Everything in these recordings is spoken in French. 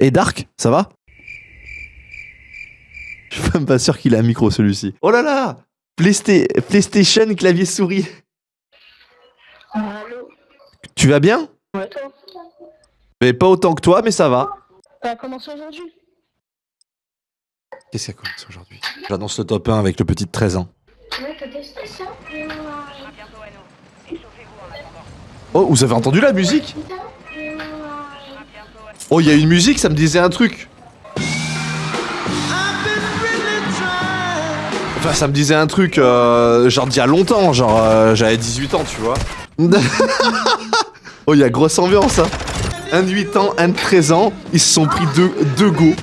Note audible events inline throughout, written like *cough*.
Et Dark, ça va? Je suis même pas sûr qu'il a un micro celui-ci. Oh là là! Playsta- PlayStation, clavier souris. Allô? Tu vas bien? Ouais, toi? Mais pas autant que toi, mais ça va. T'as commencé aujourd'hui? Qu'est-ce qui a commencé aujourd'hui? J'annonce le top 1 avec le petit de 13 ans. Ouais, t'as testé ça Oh, vous avez entendu la musique? Oh, il y a une musique, ça me disait un truc. Enfin, ça me disait un truc, euh, genre d'il y a longtemps, genre euh, j'avais 18 ans, tu vois. *laughs* oh, il y a grosse ambiance, hein. Un de 8 ans, un de 13 ans, ils se sont pris deux, deux go.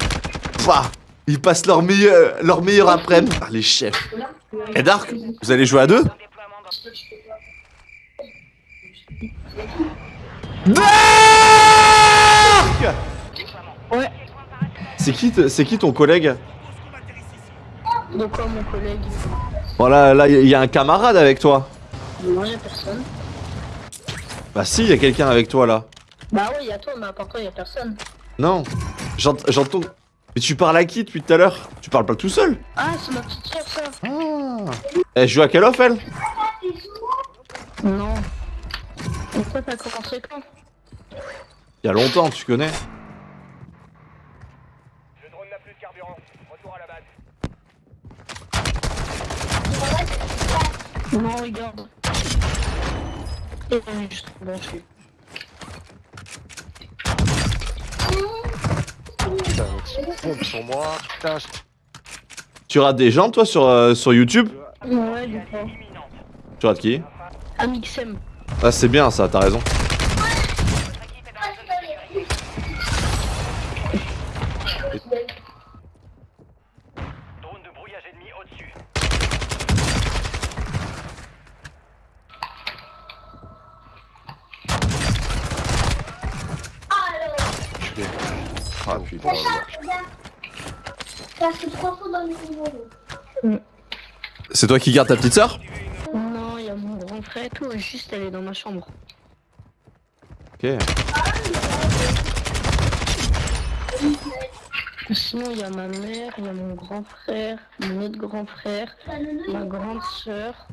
Pah Ils passent leur meilleur, leur meilleur après-midi. Ah, les chefs. Et Dark, vous allez jouer à deux? C'est qui, c'est qui ton collègue De quoi mon collègue Voilà, là, il y a un camarade avec toi. Non, y'a personne. Bah si, il y a quelqu'un avec toi là. Bah ouais, y'a toi, mais à part toi, y'a personne. Non. J'ent- J'entends. Mais tu parles à qui depuis tout à l'heure? Tu parles pas tout seul Ah, c'est ma petite soeur, ça Ah. Elle joue à quelle off elle? Non. Toi, t'as commencé quand? Il y a longtemps, tu connais. Le drone n'a plus de carburant. Retour à la base. Non, regarde. Et je suis. Putain, pompe sur moi. Putain, je... Tu rates des gens toi sur, euh, sur YouTube Ouais, du coup. Tu rates qui? Amixem. Ah c'est bien ça, t'as raison. Drone de brouillage ennemi au-dessus. Ah putain. Ça fait trois fois dans le niveau. C'est toi qui gardes ta petite sœur Non, y'a mon grand frère et tout, juste elle est dans ma chambre. Ok. Sinon, y'a ma mère, y'a mon grand frère, mon autre grand frère, ma grande sœur.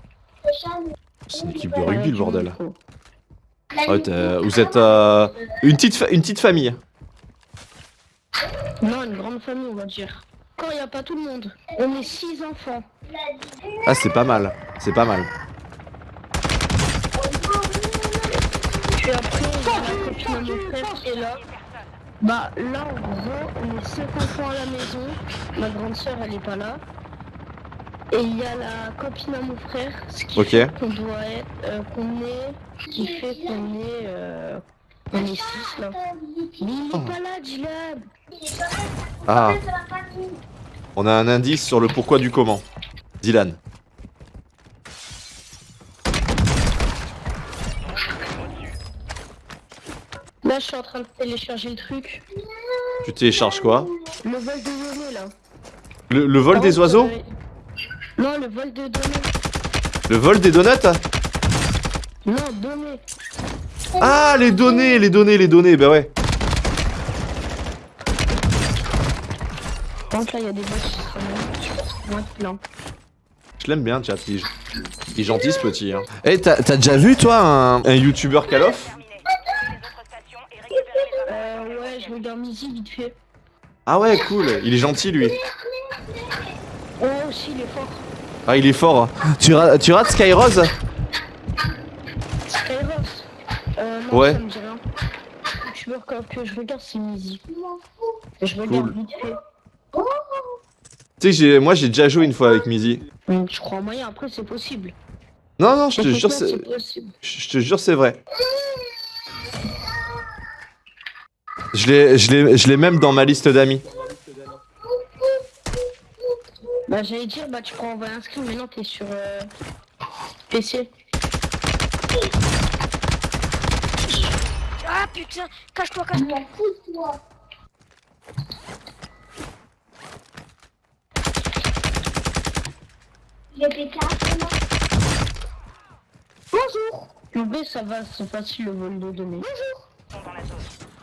C'est une équipe de rugby le bordel. Ah ouais, t'es- vous êtes euh, une, petite fa- une petite famille. Non, une grande famille, on va dire. Quand y a pas tout le monde, on est six enfants. Ah c'est pas mal, c'est pas mal. Puis après, il y a la copine à mon frère qui est là. Bah là, en gros, on est cinq enfants à la maison. Ma grande sœur, elle est pas là. Et il y a la copine à mon frère, ce qui Ok. fait qu'on doit être, euh, qu'on est, qui fait qu'on est, euh, on est six là. Mais il est pas là. Ah, on a un indice sur le pourquoi du comment. Dylan. Là, je suis en train de télécharger le truc. Tu télécharges quoi Le vol de données là. le, le vol des oiseaux? Euh, Non, le vol de données. Le vol des donuts Non, données. Ah, les données, les données, les données, bah ouais. Là, il y a des bots qui sont moins plein. Je l'aime bien, chat. Il, il est gentil ce petit. Hein. Eh, t'as t'as déjà vu toi un, un youtubeur Call of? Euh, ouais, je regarde vite fait. Ah ouais, cool. Il est gentil lui. Oh, aussi, il est fort. Ah, il est fort. hein. Tu, ra- tu rates Skyrose Skyros. Euh, non, Ouais. ça me dit rien. Je me que je regarde, c'est Mizzy. Je regarde Cool. vite fait. Tu sais, j'ai- moi j'ai déjà joué une fois avec Mizzy. Je crois moyen, après, c'est possible. Non, non, je te jure, c'est je te jure, c'est vrai. Je l'ai même dans ma liste d'amis. Bah, j'allais dire, bah, tu prends envoyer un screen, mais non, t'es sur euh, PC. Ah putain, cache-toi, cache-toi. toi J'ai pété Bonjour. Le B, ça va, c'est facile le vol de données.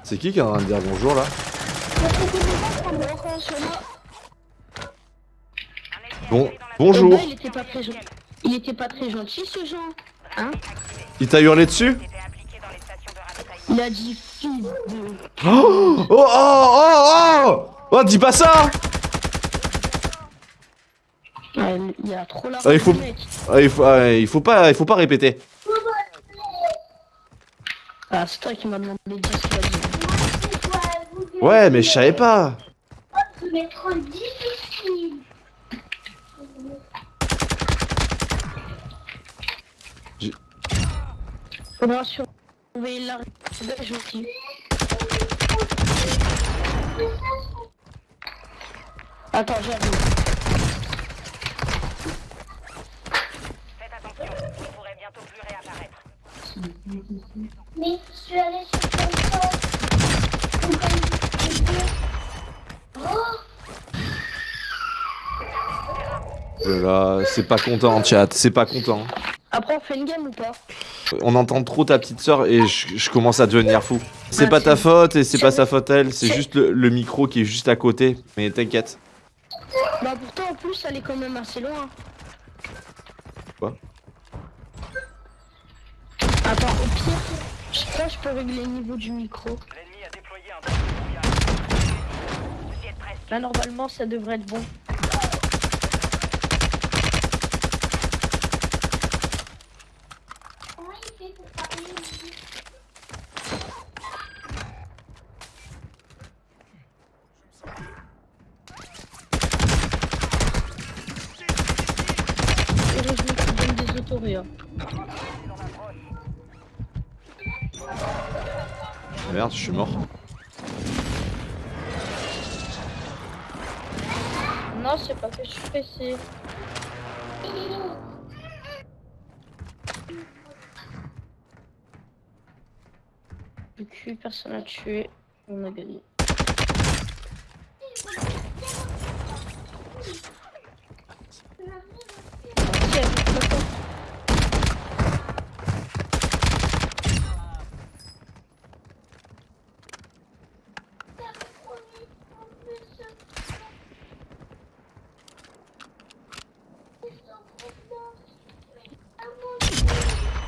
C'est qui qui est en train de dire bonjour là. Bon, Eh bonjour. ben, il était pas très gentil. Il était pas très gentil ce Jean. Hein Il t'a hurlé dessus Il a dit fils de. Oh oh oh oh Oh dis pas ça Ouais, il y a trop la Ah, il faut-. Ah, il, faut, ah, il faut pas il faut pas répéter. Ah, c'est toi qui m'as demandé de dire ce qu'il a dit. Ouais mais je savais pas. Faudra surveiller la Attends, j'arrive. Faites attention, il pourrait bientôt plus réapparaître. Mais je suis allée sur ton Oh, Là, c'est pas content chat, c'est pas content. Après, on fait une game ou pas? On entend trop ta petite sœur et je, je commence à devenir fou. C'est Ah, pas ta faute et c'est pas sa faute elle, c'est juste le, le micro qui est juste à côté. Mais t'inquiète. Bah, pourtant, en plus, elle est quand même assez loin. Quoi? Attends, au pire, je sais pas, je peux régler le niveau du micro. Là, normalement, ça devrait être bon. comment il fait pour parler Heureusement qu'il donne des autoréas. Merde, je suis mort. Non, c'est pas que je suis pressé. Le cul, personne à tuer. On a gagné. Merci, avec le temps.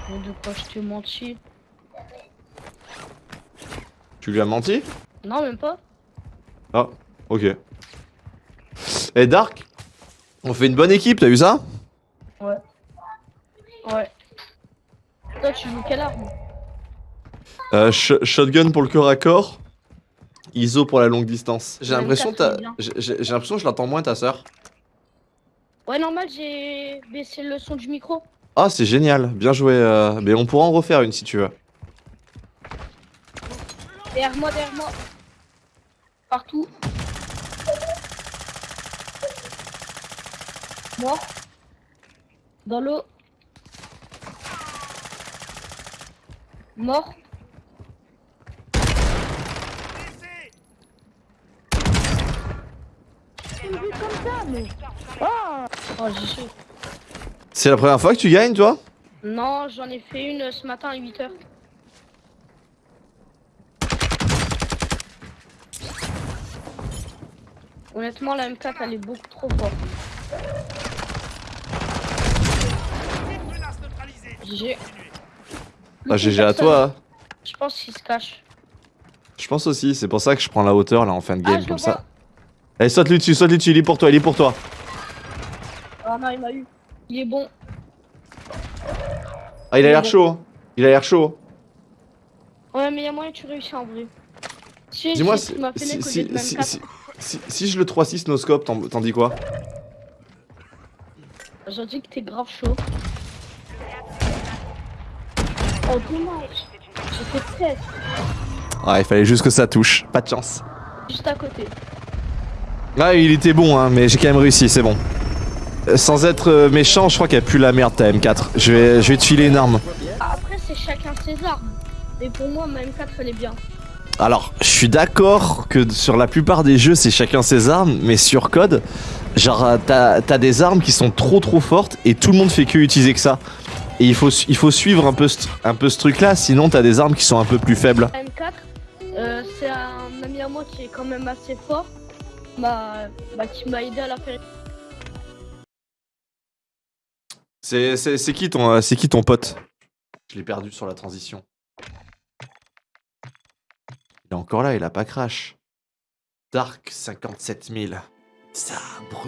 Mais de quoi je te menti Tu lui as menti Non, même pas. Ah, ok. Et Dark On fait une bonne équipe, t'as vu ça Ouais. Toi, tu joues quelle arme euh, sh- Shotgun pour le corps à corps. ISO pour la longue distance. Ouais, j'ai l'impression que je l'entends moins ta sœur. Ouais, normal, j'ai baissé le son du micro. Ah, c'est génial, bien joué. euh, Mais on pourra en refaire une si tu veux. Derrière moi, derrière moi. Partout. Mort. Dans l'eau. Mort. Comme ça, mais... Oh, oh j'ai chaud. C'est la première fois que tu gagnes, toi? Non, j'en ai fait une ce matin à 8h. Honnêtement, la M4 elle est beaucoup trop forte. GG. Ah, GG à toi. hein. Je pense qu'il se cache. Je pense aussi, c'est pour ça que je prends la hauteur là en fin de game, ah, le comme ça. Allez, saute lui dessus, saute lui dessus, il est pour toi, il est pour toi. Ah non, il m'a eu. Il est bon. Ah, il a l'air bon. chaud. hein. Il a l'air chaud. Ouais, mais il y a moyen que tu réussis en vrai. Si, Dis-moi si, si, si, si, M4. si, si- si je le 3-6 no scope, t'en dis quoi? J'ai dit que t'es grave chaud. Oh, dommage. J'ai fait 13. Ah, il fallait juste que ça touche. Pas de chance. Juste à côté. Ah, il était bon, hein, mais j'ai quand même réussi, c'est bon. Sans être euh, méchant, je crois qu'elle pue la merde ta M4. Je vais, je vais te filer une arme. Après, c'est chacun ses armes. Mais pour moi, ma M4 elle est bien. Alors, je suis d'accord que sur la plupart des jeux, c'est chacun ses armes, mais sur code, genre, euh, t'as t'as des armes qui sont trop trop fortes et tout le monde fait que utiliser que ça. Et il faut, il faut suivre un peu, ce- un peu ce truc là, sinon t'as des armes qui sont un peu plus faibles. La M4, euh, c'est un ami à moi qui est quand même assez fort, bah, bah qui m'a aidé à la faire. C'est qui, ton, euh, qui ton pote? Je l'ai perdu sur la transition. Il est encore là, il a pas crash. Dark 57 000. Sabre